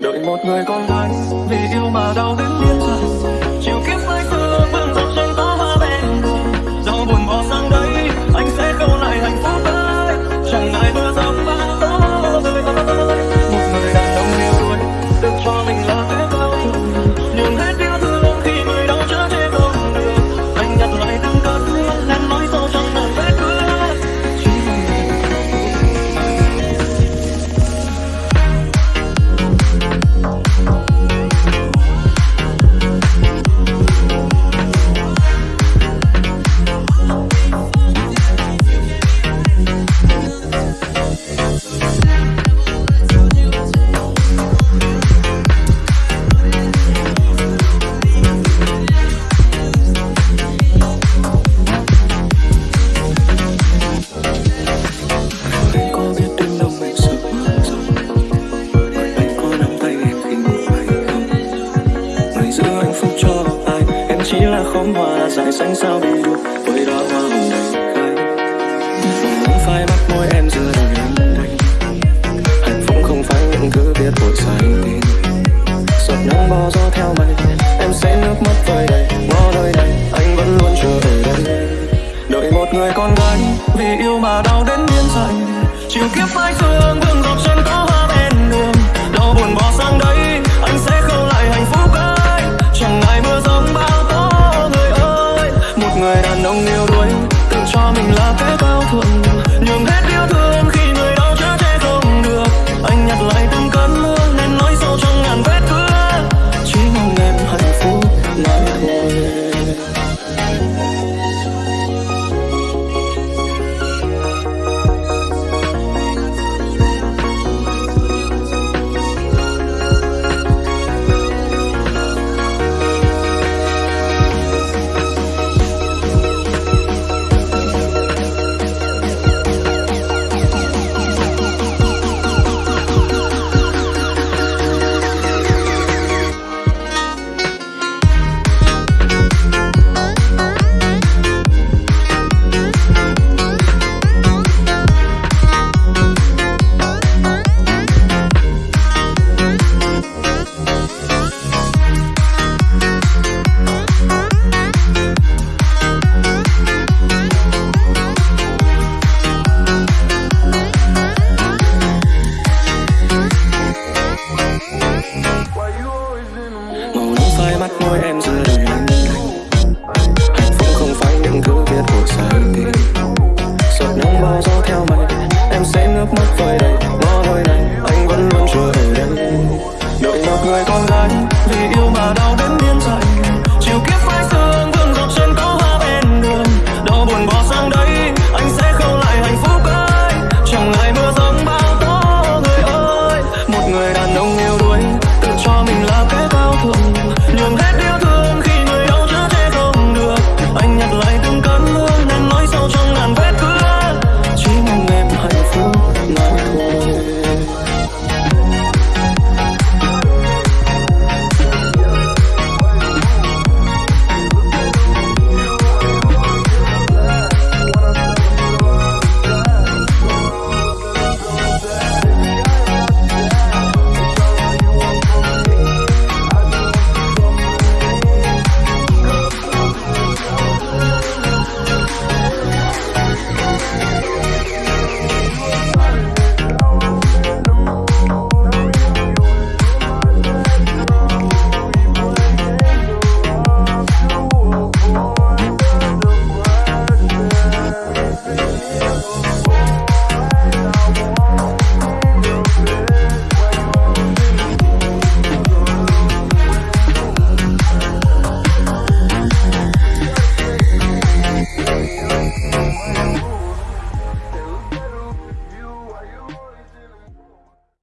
đợi một người con gái vì yêu mà đau đến điên dại chiều kiếp say xưa vương dọc tranh ta hoa bên dẫu buồn bỏ sang khóm hoa là dại xanh sao đầy đủ với đó hoa hồng đầy khai muốn phai mắt môi em giờ đời em đây hạnh phúc không phải những thứ biết vội sai tên giọt nắng bó gió theo mây, em sẽ nước mắt vơi đầy ngó nơi đây anh vẫn luôn chờ ở đây. Đợi một người con gái, vì yêu mà đau đến điên dại chiều kiếp phai xưa hương vương dọc chân có hoa bên đường, đau buồn bỏ sang đây. khóe mắt môi em rơi lạnh hạnh phúc không phải những thứ viết của sai tình giọt nắng bao gió theo mây, em sẽ nước mắt vơi đầy.